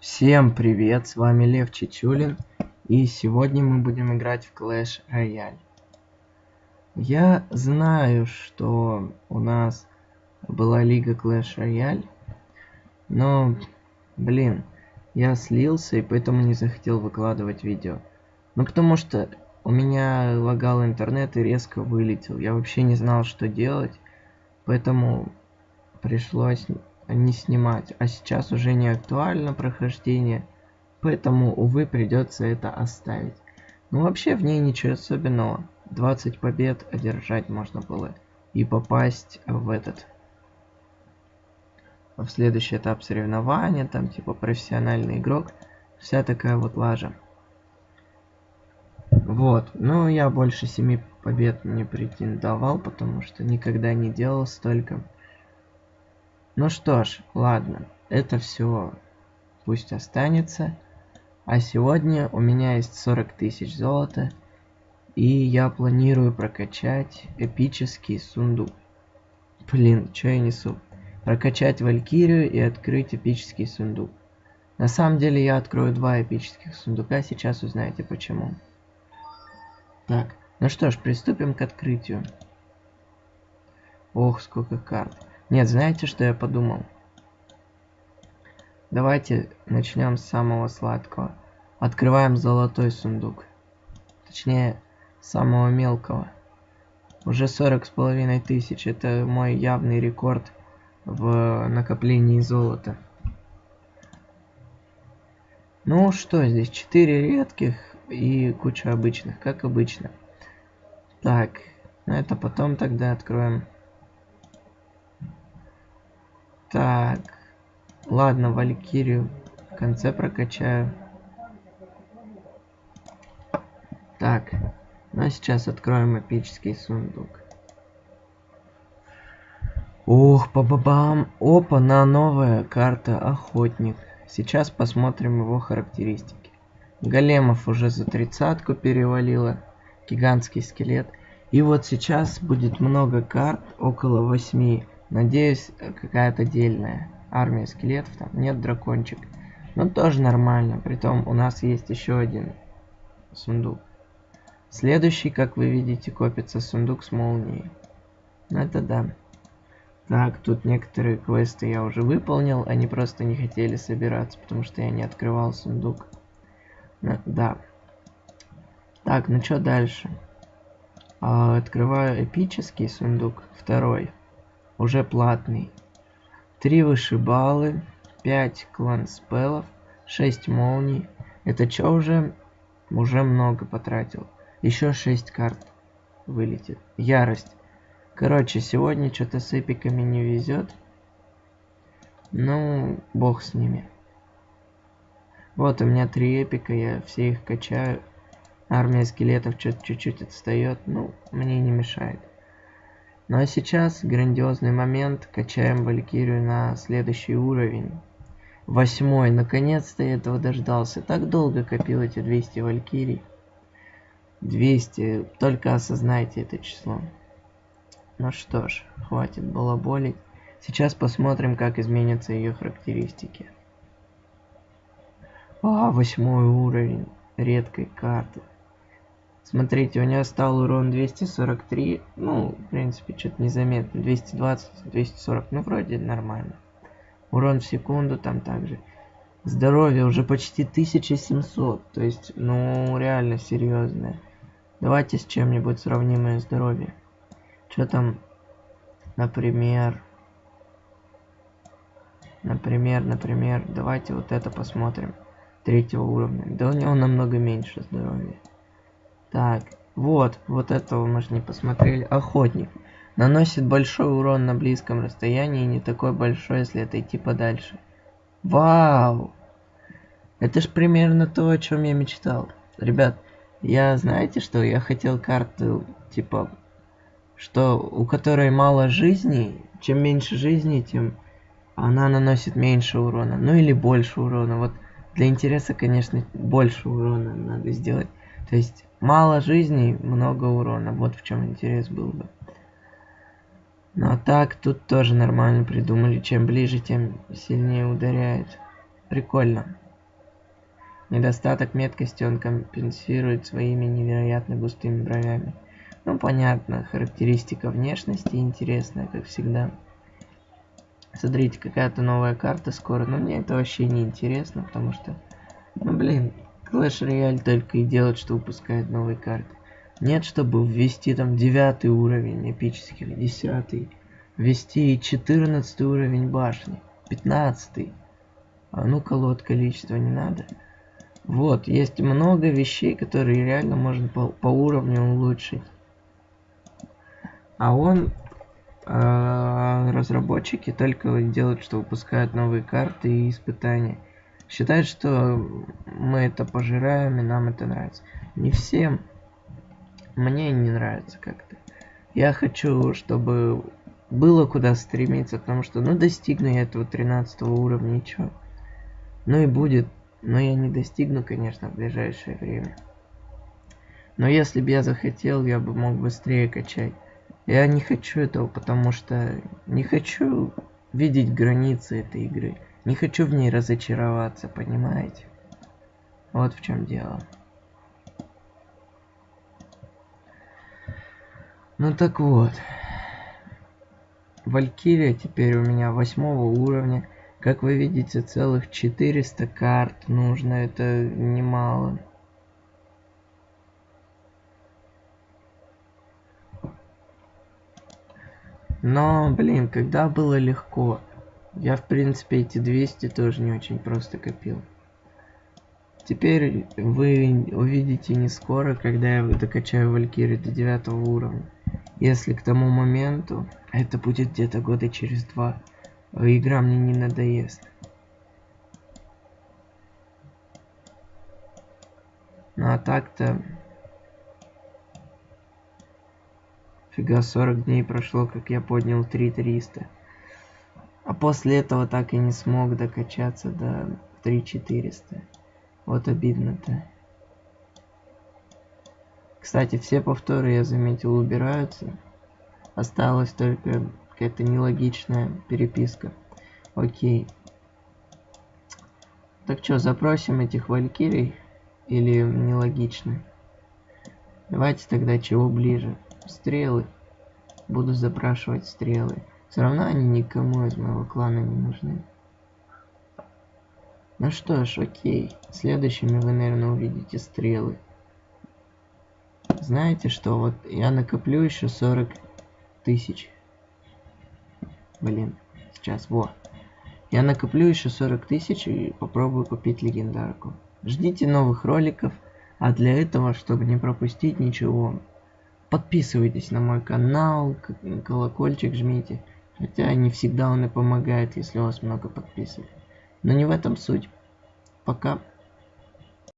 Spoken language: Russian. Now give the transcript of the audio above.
Всем привет, с вами Лев Чечулин, и сегодня мы будем играть в Clash Royale. Я знаю, что у нас была лига Clash Royale, но, блин, я слился и поэтому не захотел выкладывать видео. Ну, потому что у меня лагал интернет и резко вылетел. Я вообще не знал, что делать, поэтому пришлось не снимать. А сейчас уже не актуально прохождение, поэтому, увы, придется это оставить. Ну, вообще в ней ничего особенного. 20 побед одержать можно было и попасть в этот в следующий этап соревнования, там типа профессиональный игрок, вся такая вот лажа. Вот, ну я больше 7 побед не претендовал, потому что никогда не делал столько. Ну что ж, ладно, это все пусть останется. А сегодня у меня есть 40 тысяч золота. И я планирую прокачать эпический сундук. Блин, что я несу? Прокачать Валькирию и открыть эпический сундук. На самом деле я открою два эпических сундука, сейчас узнаете почему. Так, ну что ж, приступим к открытию. Ох, сколько карт. Нет, знаете, что я подумал? Давайте начнем с самого сладкого. Открываем золотой сундук. Точнее, самого мелкого. Уже сорок с половиной тысяч. Это мой явный рекорд в накоплении золота. Ну что здесь? Четыре редких и куча обычных, как обычно. Так, ну это потом тогда откроем. Так. Ладно, Валькирию в конце прокачаю. Так. Ну а сейчас откроем эпический сундук. Ох, по бабам. Опа, на новая карта Охотник. Сейчас посмотрим его характеристики. Големов уже за тридцатку перевалило. Гигантский скелет. И вот сейчас будет много карт, около 8 Надеюсь, какая-то дельная армия скелетов, там нет дракончик. Но тоже нормально, притом у нас есть еще один сундук. Следующий, как вы видите, копится сундук с молнией. Ну это да. Так, тут некоторые квесты я уже выполнил, они просто не хотели собираться, потому что я не открывал сундук. Ну, да. Так, ну что дальше? А, открываю эпический сундук, второй уже платный. 3 вышибалы, 5 клан спелов, 6 молний. Это что уже? Уже много потратил. Еще 6 карт вылетит. Ярость. Короче, сегодня что-то с эпиками не везет. Ну, бог с ними. Вот у меня три эпика, я все их качаю. Армия скелетов чуть-чуть отстает, ну, мне не мешает. Ну а сейчас грандиозный момент, качаем Валькирию на следующий уровень. Восьмой, наконец-то я этого дождался. Так долго копил эти 200 Валькирий. 200, только осознайте это число. Ну что ж, хватит балаболить. Сейчас посмотрим, как изменятся ее характеристики. А, восьмой уровень редкой карты. Смотрите, у него стал урон 243. Ну, в принципе, что-то незаметно. 220, 240. Ну, вроде нормально. Урон в секунду там также. Здоровье уже почти 1700. То есть, ну, реально серьезное. Давайте с чем-нибудь сравнимое здоровье. Что там, например... Например, например, давайте вот это посмотрим. Третьего уровня. Да у него намного меньше здоровья. Так, вот, вот этого мы же не посмотрели. Охотник. Наносит большой урон на близком расстоянии не такой большой, если отойти подальше. Вау! Это ж примерно то, о чем я мечтал. Ребят, я знаете что? Я хотел карту, типа, что у которой мало жизней, чем меньше жизней, тем она наносит меньше урона. Ну или больше урона. Вот для интереса, конечно, больше урона надо сделать. То есть Мало жизней, много урона. Вот в чем интерес был бы. Ну а так, тут тоже нормально придумали. Чем ближе, тем сильнее ударяет. Прикольно. Недостаток меткости он компенсирует своими невероятно густыми бровями. Ну, понятно, характеристика внешности интересная, как всегда. Смотрите, какая-то новая карта скоро, но мне это вообще не интересно, потому что, ну, блин, Clash Royale только и делает, что выпускает новые карты. Нет, чтобы ввести там девятый уровень эпических, десятый, ввести четырнадцатый уровень башни, пятнадцатый. А ну колод количество не надо. Вот, есть много вещей, которые реально можно по, по уровню улучшить. А он, э, разработчики только делают, что выпускают новые карты и испытания. Считают, что мы это пожираем и нам это нравится. Не всем. Мне не нравится как-то. Я хочу, чтобы было куда стремиться, потому что, ну, достигну я этого 13 уровня, чё? Ну и будет, но я не достигну, конечно, в ближайшее время. Но если бы я захотел, я бы мог быстрее качать. Я не хочу этого, потому что не хочу видеть границы этой игры. Не хочу в ней разочароваться, понимаете? Вот в чем дело. Ну так вот. Валькирия теперь у меня восьмого уровня. Как вы видите, целых 400 карт нужно. Это немало. Но, блин, когда было легко. Я, в принципе, эти 200 тоже не очень просто копил. Теперь вы увидите не скоро, когда я докачаю Валькирию до 9 уровня. Если к тому моменту, это будет где-то года через два, игра мне не надоест. Ну а так-то Фига, 40 дней прошло, как я поднял 3300. После этого так и не смог докачаться до 3400. Вот обидно-то. Кстати, все повторы, я заметил, убираются. Осталась только какая-то нелогичная переписка. Окей. Так что, запросим этих валькирий? Или нелогично? Давайте тогда чего ближе стрелы. Буду запрашивать стрелы. Все равно они никому из моего клана не нужны. Ну что ж, окей. Следующими вы, наверное, увидите стрелы. Знаете что, вот я накоплю еще 40 тысяч. Блин, сейчас, вот. Я накоплю еще 40 тысяч и попробую купить легендарку. Ждите новых роликов, а для этого, чтобы не пропустить ничего, Подписывайтесь на мой канал, колокольчик жмите. Хотя не всегда он и помогает, если у вас много подписок. Но не в этом суть. Пока.